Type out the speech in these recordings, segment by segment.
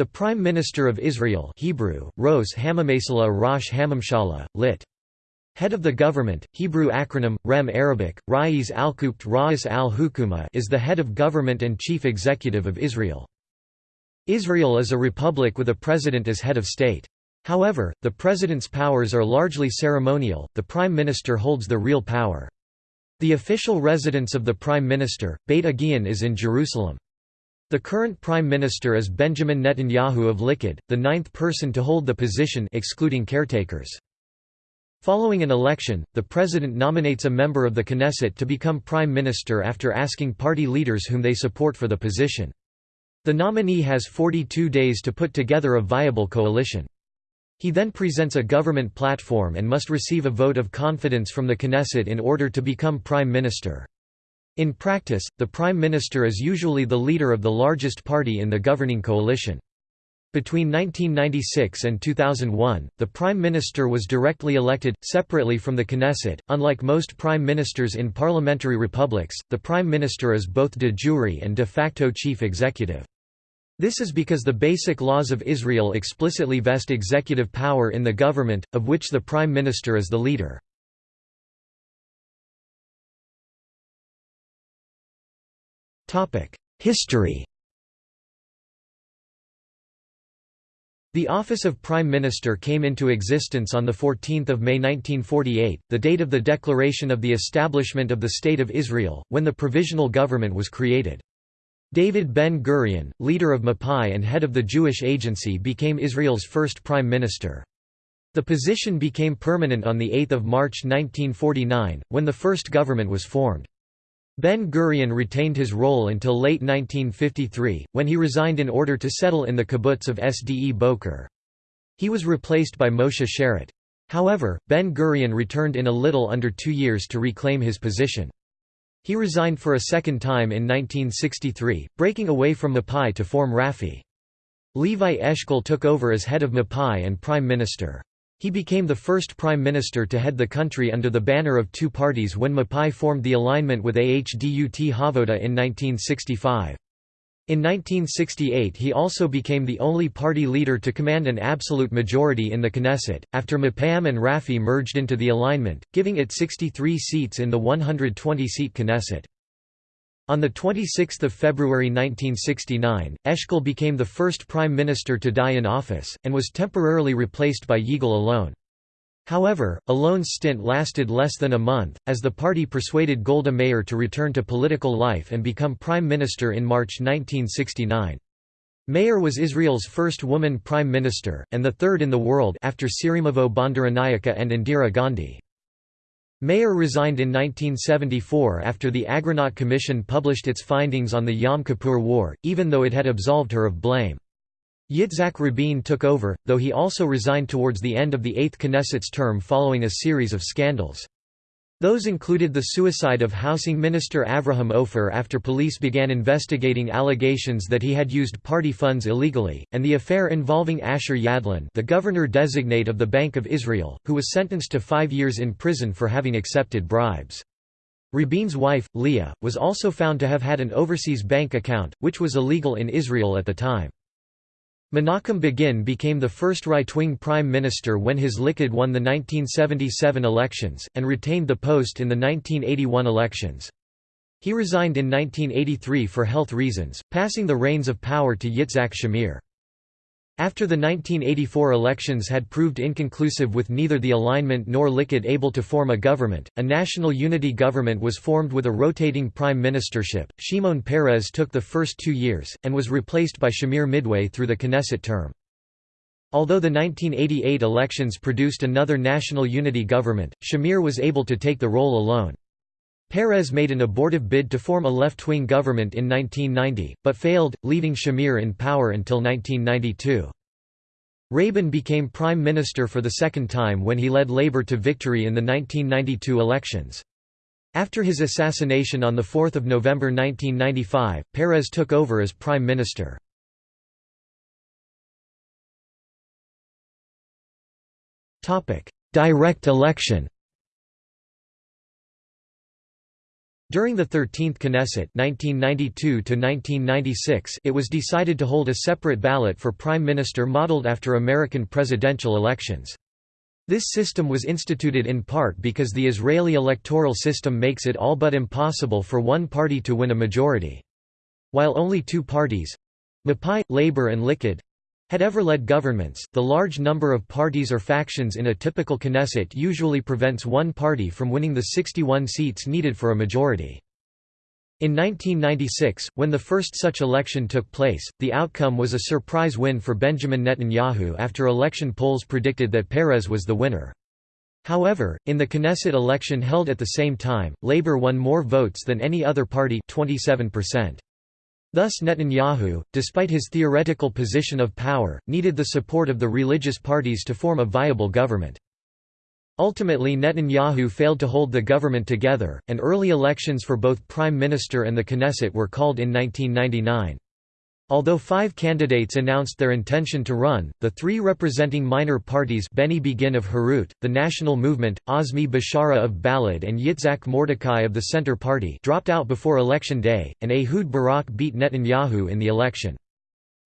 The Prime Minister of Israel Hebrew, Ros Hamamesala Rosh Hamamshala, lit. Head of the government, Hebrew acronym, Rem Arabic, Rais al-Kubt Ra'is al-Hukuma is the head of government and chief executive of Israel. Israel is a republic with a president as head of state. However, the president's powers are largely ceremonial, the prime minister holds the real power. The official residence of the prime minister, Beit Aghion is in Jerusalem. The current Prime Minister is Benjamin Netanyahu of Likud, the ninth person to hold the position excluding caretakers. Following an election, the president nominates a member of the Knesset to become prime minister after asking party leaders whom they support for the position. The nominee has 42 days to put together a viable coalition. He then presents a government platform and must receive a vote of confidence from the Knesset in order to become prime minister. In practice, the prime minister is usually the leader of the largest party in the governing coalition. Between 1996 and 2001, the prime minister was directly elected, separately from the Knesset. Unlike most prime ministers in parliamentary republics, the prime minister is both de jure and de facto chief executive. This is because the basic laws of Israel explicitly vest executive power in the government, of which the prime minister is the leader. History The office of Prime Minister came into existence on 14 May 1948, the date of the declaration of the establishment of the State of Israel, when the Provisional Government was created. David Ben-Gurion, leader of Mapai and head of the Jewish Agency became Israel's first Prime Minister. The position became permanent on 8 March 1949, when the first government was formed. Ben-Gurion retained his role until late 1953, when he resigned in order to settle in the kibbutz of Sde Boker. He was replaced by Moshe Sharett. However, Ben-Gurion returned in a little under two years to reclaim his position. He resigned for a second time in 1963, breaking away from Mapai to form Rafi. Levi Eshkol took over as head of Mapai and prime minister. He became the first prime minister to head the country under the banner of two parties when Mapai formed the alignment with Ahdut HaAvoda in 1965. In 1968 he also became the only party leader to command an absolute majority in the Knesset, after Mapam and Rafi merged into the alignment, giving it 63 seats in the 120-seat Knesset. On 26 February 1969, Eshkol became the first prime minister to die in office, and was temporarily replaced by Yigal Allon. However, Allon's stint lasted less than a month, as the party persuaded Golda Meir to return to political life and become prime minister in March 1969. Meir was Israel's first woman prime minister, and the third in the world after Sirimavo Bandaranaike and Indira Gandhi. Meir resigned in 1974 after the Agranat Commission published its findings on the Yom Kippur War, even though it had absolved her of blame. Yitzhak Rabin took over, though he also resigned towards the end of the Eighth Knesset's term following a series of scandals. Those included the suicide of Housing Minister Avraham Ofer after police began investigating allegations that he had used party funds illegally, and the affair involving Asher Yadlin the governor-designate of the Bank of Israel, who was sentenced to five years in prison for having accepted bribes. Rabin's wife, Leah, was also found to have had an overseas bank account, which was illegal in Israel at the time. Menachem Begin became the first right-wing prime minister when his Likud won the 1977 elections, and retained the post in the 1981 elections. He resigned in 1983 for health reasons, passing the reins of power to Yitzhak Shamir. After the 1984 elections had proved inconclusive with neither the alignment nor Likud able to form a government, a national unity government was formed with a rotating prime ministership. Shimon Peres took the first two years, and was replaced by Shamir midway through the Knesset term. Although the 1988 elections produced another national unity government, Shamir was able to take the role alone. Peres made an abortive bid to form a left-wing government in 1990, but failed, leaving Shamir in power until 1992. Rabin became prime minister for the second time when he led Labour to victory in the 1992 elections. After his assassination on 4 November 1995, Peres took over as prime minister. Direct election During the 13th Knesset 1992 it was decided to hold a separate ballot for prime minister modeled after American presidential elections. This system was instituted in part because the Israeli electoral system makes it all but impossible for one party to win a majority. While only two parties—Mapai, Labour and Likud, had ever led governments, the large number of parties or factions in a typical Knesset usually prevents one party from winning the 61 seats needed for a majority. In 1996, when the first such election took place, the outcome was a surprise win for Benjamin Netanyahu after election polls predicted that Peres was the winner. However, in the Knesset election held at the same time, Labour won more votes than any other party 27%. Thus Netanyahu, despite his theoretical position of power, needed the support of the religious parties to form a viable government. Ultimately Netanyahu failed to hold the government together, and early elections for both prime minister and the Knesset were called in 1999. Although five candidates announced their intention to run, the three representing minor parties Beni Begin of Herut, the National Movement, Azmi Bishara of Balad and Yitzhak Mordechai of the Center Party dropped out before election day, and Ehud Barak beat Netanyahu in the election.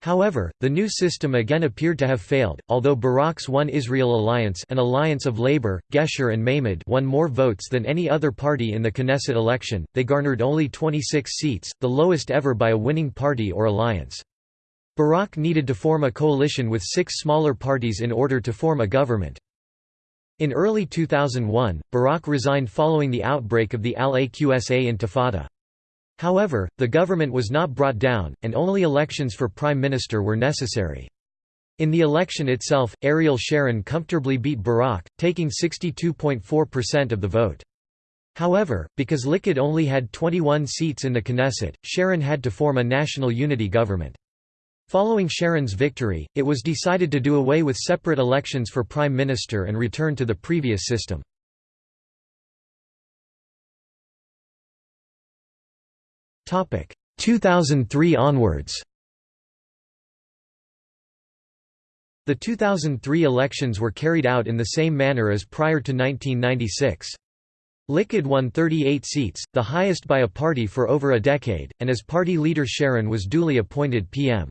However, the new system again appeared to have failed, although Barak's One Israel Alliance an alliance of Labour, Gesher and Meimad won more votes than any other party in the Knesset election, they garnered only 26 seats, the lowest ever by a winning party or alliance. Barak needed to form a coalition with six smaller parties in order to form a government. In early 2001, Barak resigned following the outbreak of the Al-Aqsa Intifada. However, the government was not brought down, and only elections for prime minister were necessary. In the election itself, Ariel Sharon comfortably beat Barak, taking 62.4% of the vote. However, because Likud only had 21 seats in the Knesset, Sharon had to form a national unity government. Following Sharon's victory, it was decided to do away with separate elections for prime minister and return to the previous system. 2003 onwards The 2003 elections were carried out in the same manner as prior to 1996. Likud won 38 seats, the highest by a party for over a decade, and as party leader Sharon was duly appointed PM.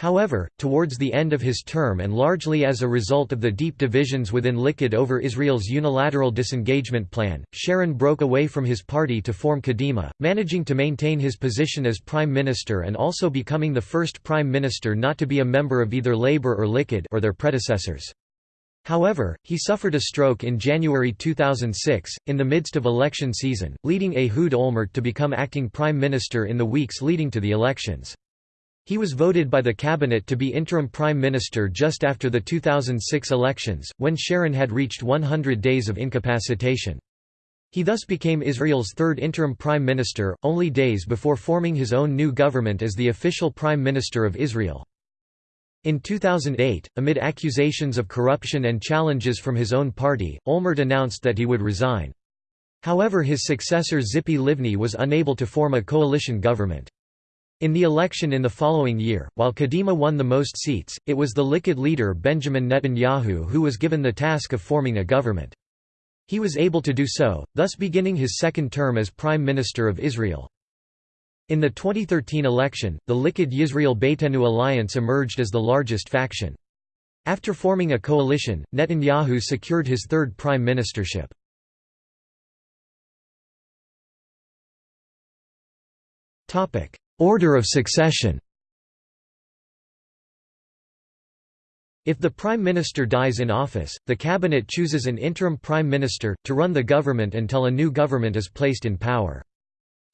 However, towards the end of his term and largely as a result of the deep divisions within Likud over Israel's unilateral disengagement plan, Sharon broke away from his party to form Kadima, managing to maintain his position as prime minister and also becoming the first prime minister not to be a member of either Labour or Likud or their predecessors. However, he suffered a stroke in January 2006, in the midst of election season, leading Ehud Olmert to become acting prime minister in the weeks leading to the elections. He was voted by the cabinet to be interim prime minister just after the 2006 elections, when Sharon had reached 100 days of incapacitation. He thus became Israel's third interim prime minister, only days before forming his own new government as the official prime minister of Israel. In 2008, amid accusations of corruption and challenges from his own party, Olmert announced that he would resign. However his successor Tzipi Livni was unable to form a coalition government. In the election in the following year, while Kadima won the most seats, it was the Likud leader Benjamin Netanyahu who was given the task of forming a government. He was able to do so, thus beginning his second term as Prime Minister of Israel. In the 2013 election, the Likud Yisrael Beitenu alliance emerged as the largest faction. After forming a coalition, Netanyahu secured his third prime ministership. Order of succession If the Prime Minister dies in office, the Cabinet chooses an interim Prime Minister, to run the government until a new government is placed in power.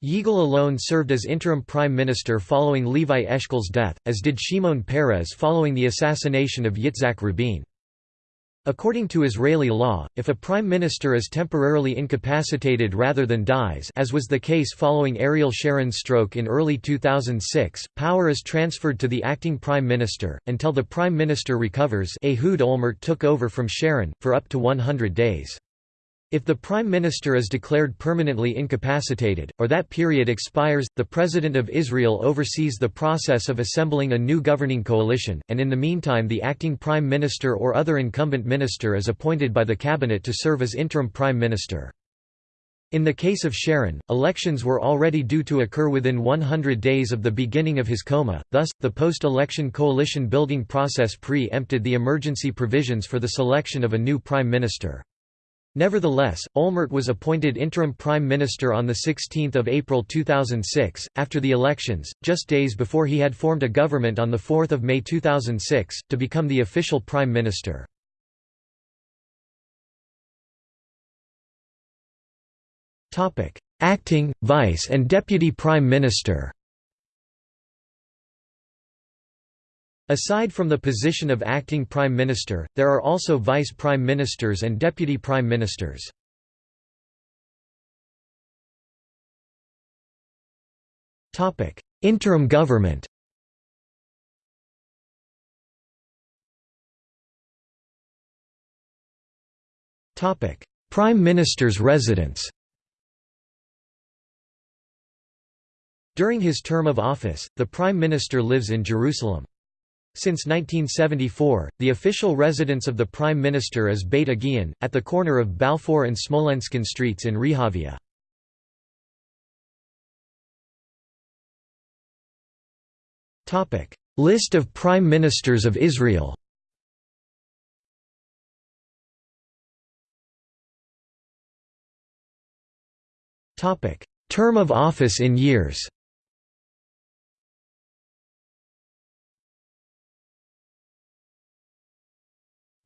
Yigal Allon served as interim Prime Minister following Levi Eshkol's death, as did Shimon Peres following the assassination of Yitzhak Rabin. According to Israeli law, if a prime minister is temporarily incapacitated rather than dies as was the case following Ariel Sharon's stroke in early 2006, power is transferred to the acting prime minister, until the prime minister recovers Ehud Olmert took over from Sharon, for up to 100 days. If the Prime Minister is declared permanently incapacitated, or that period expires, the President of Israel oversees the process of assembling a new governing coalition, and in the meantime the acting Prime Minister or other incumbent minister is appointed by the Cabinet to serve as interim Prime Minister. In the case of Sharon, elections were already due to occur within 100 days of the beginning of his coma, thus, the post-election coalition-building process pre-empted the emergency provisions for the selection of a new prime minister. Nevertheless, Olmert was appointed interim prime minister on 16 April 2006, after the elections, just days before he had formed a government on 4 May 2006, to become the official prime minister. Acting, Vice and Deputy Prime Minister Aside from the position of acting prime minister, there are also vice prime ministers and deputy prime ministers. Topic: Interim government Topic: Prime Minister's residence During his term of office, the Prime Minister lives in Jerusalem. Since 1974, the official residence of the Prime Minister is Beit Aghion, at the corner of Balfour and Smolenskin streets in Rehavia. List of Prime Ministers of Israel Term of office in years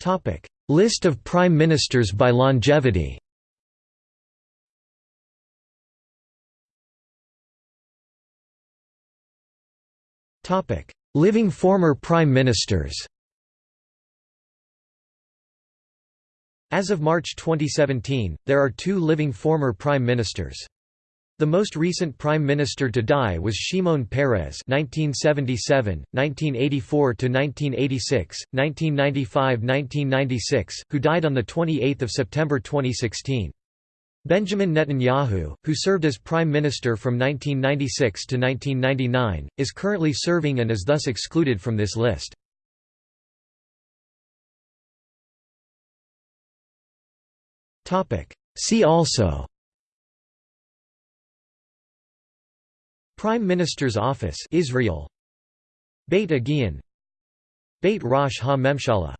Topic: List of prime ministers by longevity. Topic: Living former prime ministers. As of March 2017, there are two living former prime ministers. The most recent prime minister to die was Shimon Peres (1977, 1984 to 1986, 1995-1996), who died on the 28th of September 2016. Benjamin Netanyahu, who served as prime minister from 1996 to 1999, is currently serving and is thus excluded from this list. See also Prime Minister's Office Israel. Beit Aghion. Beit Rosh Ha-Memshala